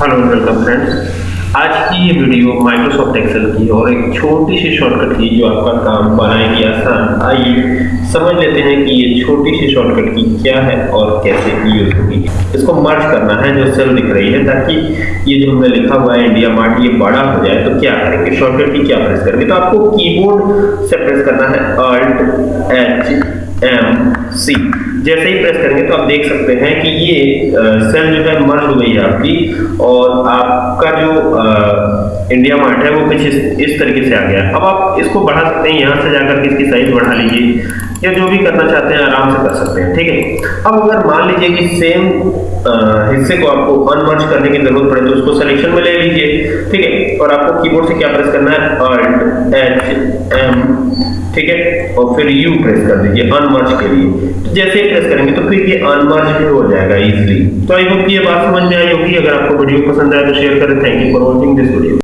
Hello welcome friends आज की ये वीडियो माइक्रोसॉफ्ट एक्सेल की और एक छोटी सी शॉर्टकट की जो आपका काम बनाएगी आसान। आइए समझ लेते हैं कि ये छोटी सी शॉर्टकट की क्या है और कैसे यूज़ होगी। इसको मर्ज करना है जो सेल दिख रही है, ताकि ये जो हमने लिखा हुआ है इंडिया मार्ट ये बड़ा हो जाए तो क्या करेंगे? शॉर्टकट की क्या प्रेस करेंगे? तो आपको कीबोर्ड से प्रेस करना है अल्ट एच एम सी जैसे ही प्रेस करेंगे तो आप देख सकते हैं कि ये सेल जो है मर्ज हो गई है आपकी और आपका जो इंडिया मार्ट है वो कुछ इस, इस तरीके से आ गया अब आप इसको बढ़ा सकते हैं यहाँ से जाकर के इसकी साइज़ बढ़ा लीजिए या जो भी करना चाहते हैं आराम से कर सकते हैं ठीक है? अब अगर मान लीजिए कि सेम हिस्से को आपको अनमर्ज करने की ज़रूरत पड़े तो उसको सिलेक्शन में ले लीजिए ठीक है? और आपको कीबोर्ड से क्या प्रेस करना है एच एम, ठीक है? और फिर यू प्रेस कर दीजिए, अनमर्ज के लिए। तो जैसे ही प्रेस करेंगे तो फिर ये अनमर्ज भी हो जाएगा इजीली तो आई होप ये बात समझ में आई होगी। अगर आपको वीडियो पसंद आए तो शेयर करें। Thank you for watching this video